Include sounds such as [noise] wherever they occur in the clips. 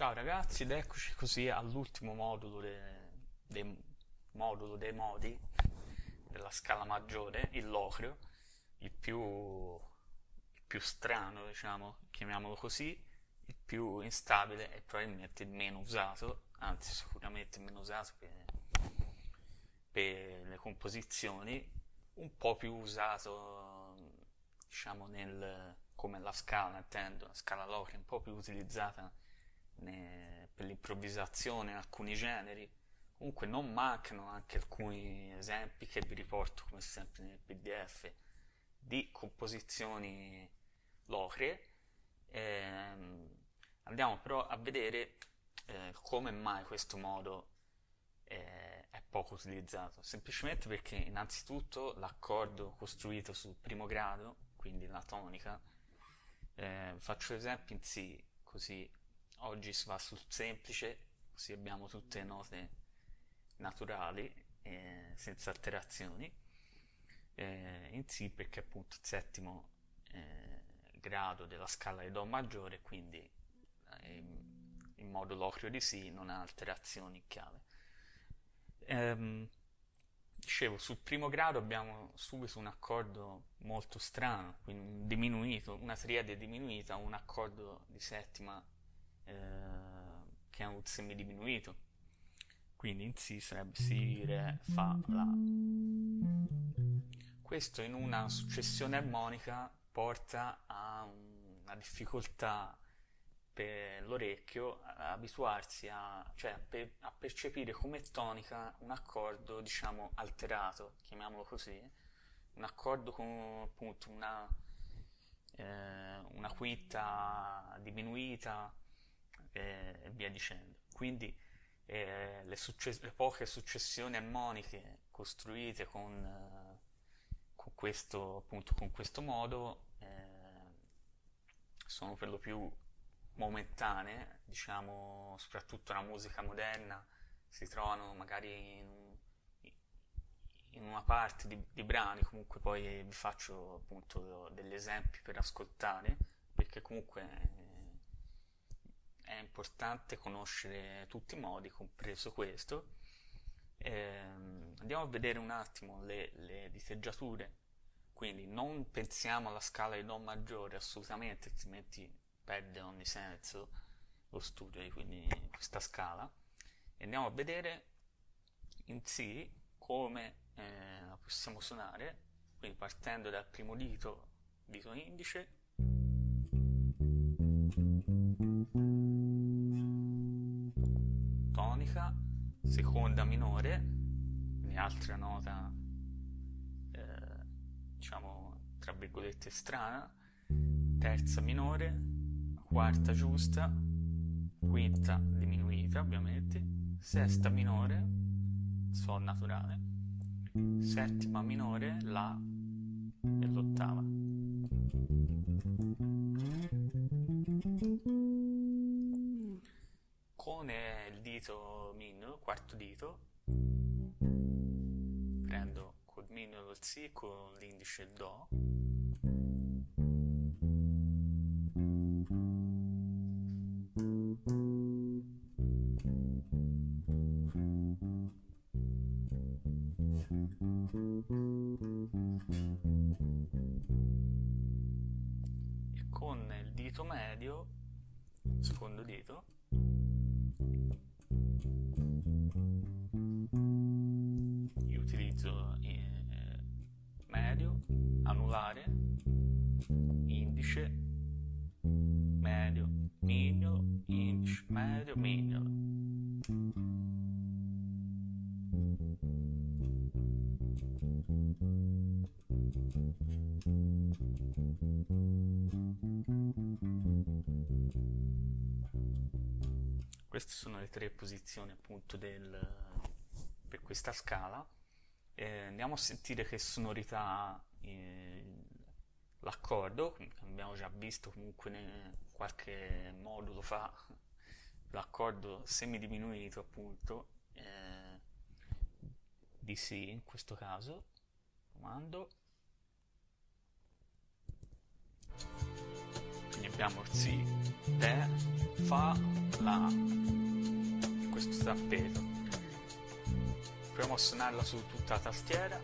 Ciao ragazzi ed eccoci così all'ultimo modulo de- dei, modulo dei modi della scala maggiore, il locrio, il più, il più strano, diciamo, chiamiamolo così, il più instabile e probabilmente il meno usato, anzi sicuramente il meno usato per, per le composizioni, un po' più usato, diciamo, nel, come la scala, intendo, la scala locria, un po' più utilizzata per l'improvvisazione alcuni generi. Comunque non mancano anche alcuni esempi che vi riporto come sempre nel PDF di composizioni locrie. Ehm, andiamo però a vedere eh, come mai questo modo eh, è poco utilizzato. Semplicemente perché innanzitutto l'accordo costruito sul primo grado, quindi la tonica, eh, faccio l'esempio in Si, così oggi si va sul semplice, così abbiamo tutte note naturali, eh, senza alterazioni, eh, in Si perché appunto il settimo eh, grado della scala di Do maggiore, quindi eh, in modo locrio di Si non ha alterazioni in chiave. Ehm, dicevo, sul primo grado abbiamo subito un accordo molto strano, quindi un diminuito, una triade diminuita, un accordo di settima eh, che ha un semidiminuito. Quindi in Si sarebbe Si, Re, Fa, La. Questo in una successione armonica porta a una difficoltà per l'orecchio abituarsi a, cioè, per, a percepire come tonica un accordo, diciamo, alterato, chiamiamolo così, un accordo con appunto una, eh, una quinta diminuita, via dicendo. Quindi eh, le, le, poche successioni armoniche costruite con, eh, con, questo, appunto, con questo modo eh, sono per lo più momentanee, diciamo, soprattutto la musica moderna si trovano magari in, in una parte di, di, brani, comunque poi vi faccio appunto degli esempi per ascoltare, perché comunque importante conoscere tutti i modi, compreso questo. Eh, andiamo a vedere un attimo le, le diteggiature, quindi non pensiamo alla scala di Do maggiore assolutamente, altrimenti perde ogni senso lo studio di quindi questa scala. E andiamo a vedere in Si come eh, la possiamo suonare, quindi partendo dal primo dito, dito indice, tonica, seconda minore, quindi altra nota, eh, diciamo, tra virgolette strana, terza minore, quarta giusta, quinta diminuita ovviamente, sesta minore, Sol naturale, settima minore, La e l'ottava. Con il dito mignolo, quarto dito, prendo col mignolo il Si, con l'indice Do, e con il dito medio, secondo dito, io utilizzo eh, medio, anulare, indice, medio, mignolo, indice, medio, mignolo. Queste sono le tre posizioni appunto del, per questa scala. Eh, andiamo a sentire che sonorità eh, l'accordo, abbiamo già visto comunque in qualche modulo fa l'accordo semidiminuito appunto eh, di Si in questo caso comando abbiamo Si, Re, Fa la, questo tappeto proviamo a suonarla su tutta la tastiera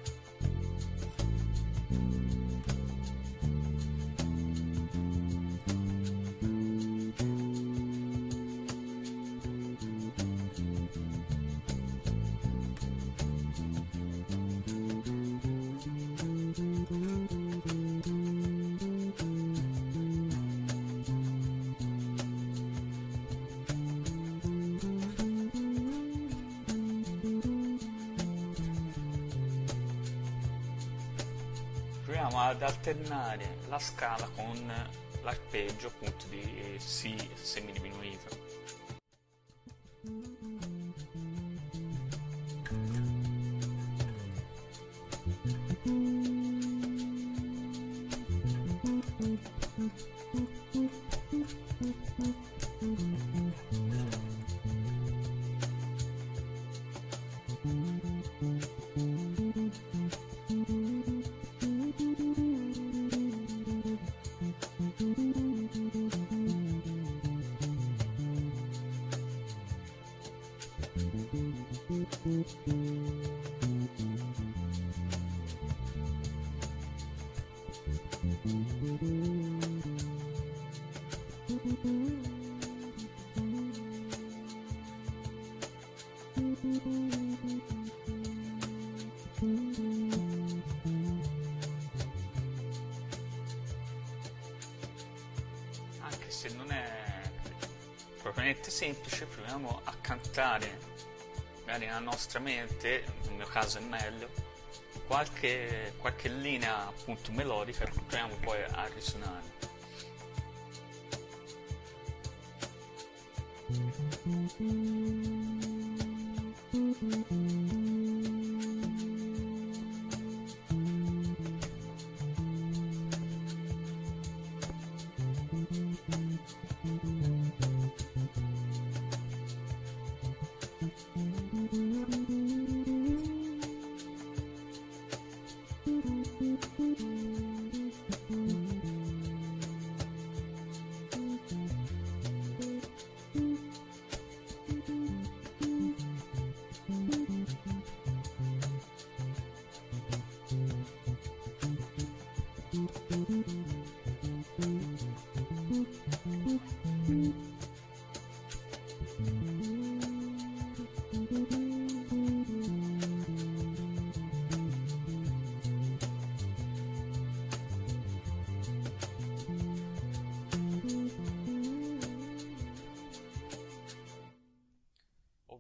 ad alternare la scala con l'arpeggio appunto di Si semidiminuito. Se non è propriamente semplice, proviamo a cantare, magari nella nostra mente, nel mio caso è meglio, qualche, qualche linea appunto melodica che proviamo poi a risuonare.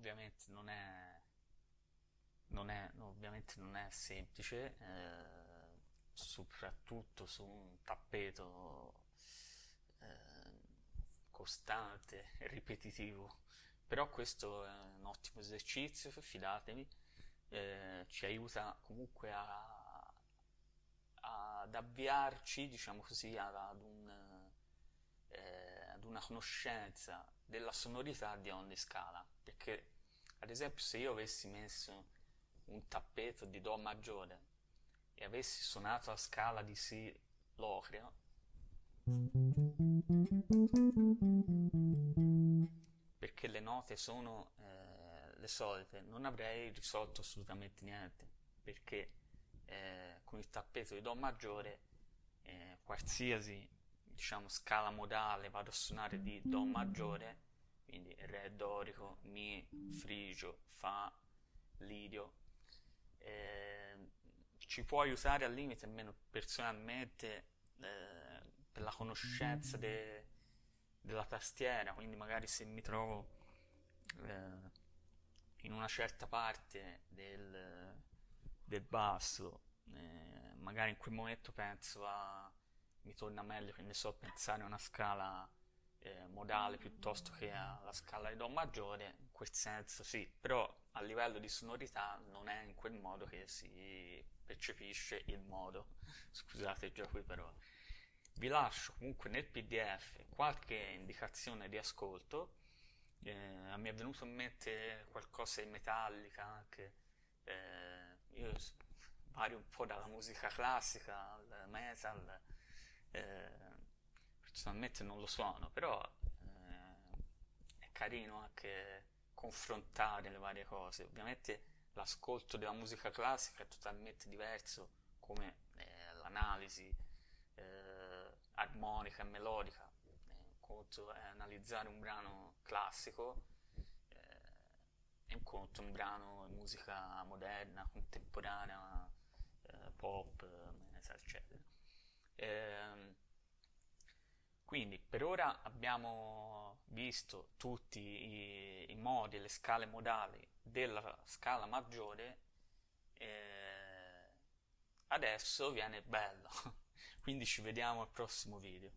Ovviamente non è, non è, ovviamente non è semplice, eh, soprattutto su un tappeto eh, costante [laughs] ripetitivo. Però questo è un ottimo esercizio, fidatevi, eh, ci aiuta comunque a, ad avviarci, diciamo così, ad, un, eh, ad una conoscenza della sonorità di ogni scala. Perché, ad esempio, se io avessi messo un tappeto di Do maggiore e avessi suonato la scala di Si locreo, perché le note sono eh, le solite, non avrei risolto assolutamente niente, perché eh, con il tappeto di Do maggiore eh, qualsiasi diciamo scala modale vado a suonare di Do maggiore, quindi Re dorico, Mi, Frigio, Fa, Lidio, eh, ci può aiutare al limite, almeno personalmente, eh, per la conoscenza de, della tastiera, quindi magari se mi trovo eh, in una certa parte del, del basso, eh, magari in quel momento penso a mi torna meglio che ne so pensare a una scala eh, modale piuttosto che alla scala di Do maggiore, in quel senso sì, però a livello di sonorità non è in quel modo che si percepisce il modo. [laughs] Scusate già qui però. Vi lascio comunque nel pdf qualche indicazione di ascolto. Eh, mi è venuto in mente qualcosa di metallica anche. Eh, io vario un po' dalla musica classica al metal. Eh, personalmente non lo suono, però eh, è carino anche confrontare le varie cose. Ovviamente l'ascolto della musica classica è totalmente diverso come eh, l'analisi eh, armonica e melodica. Eh, conto è analizzare un brano classico eh, e un conto un brano musica moderna, contemporanea, eh, pop, eccetera. Ehm, quindi per ora abbiamo visto tutti i, i modi le scale modali della scala maggiore adesso viene bello. [laughs] Quindi ci vediamo al prossimo video